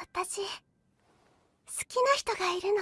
私好きな人がいるの。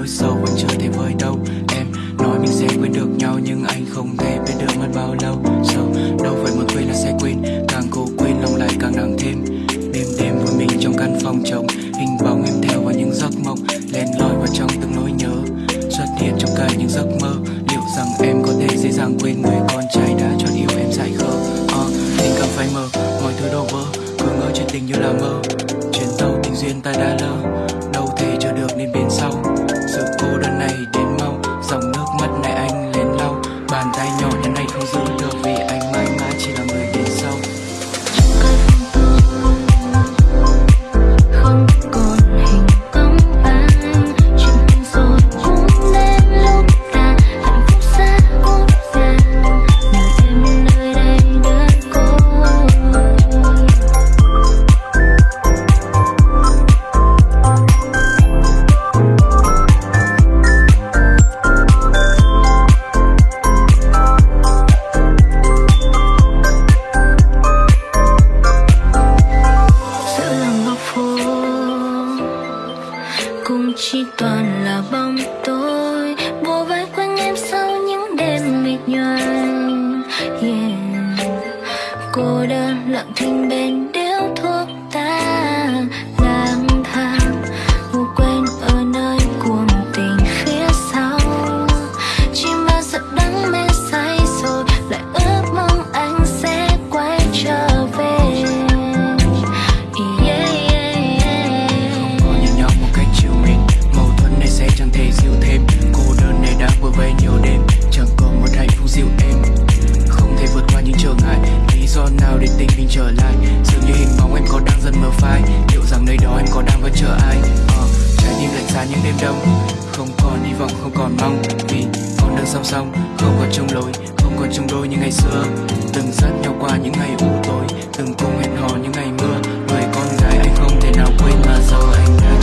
Nỗi sâu vẫn chưa thể vơi đâu. Em nói mình sẽ quên được nhau Nhưng anh không thể biết được mất bao lâu. Sâu đâu phải muốn quên là sẽ quên Càng cố quên lòng lại càng nặng thêm. Đêm đêm với mình trong căn phòng trống Hình bóng em theo và những giấc mộng len lỏi vào trong từng nỗi nhớ. Xuất hiện trong cả những giấc mơ Liệu rằng em có thể dễ dàng quên người con trai đã cho yêu em dại khờ? À, Tình cảm phai mờ, mọi thứ đổ vỡ Cứ ngỡ chuyện tình như là mơ. Chuyến tàu tình duyên ta đã lỡ. Vì con đường song song Không còn chung lối, không còn chung đôi như ngày xưa. Từng dắt nhau qua những ngày u tối Từng cùng hẹn hò những ngày mưa. Người con gái anh không thể nào quên Mà giờ anh đã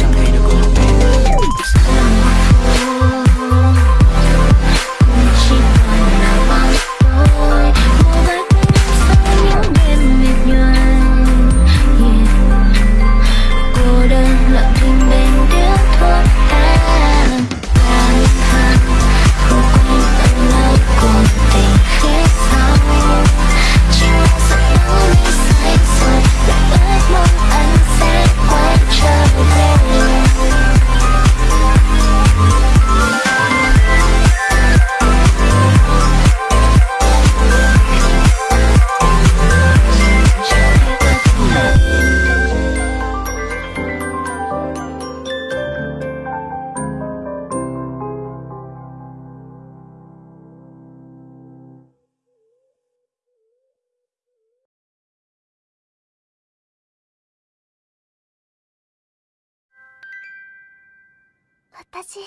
私好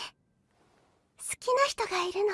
きな人がいるの。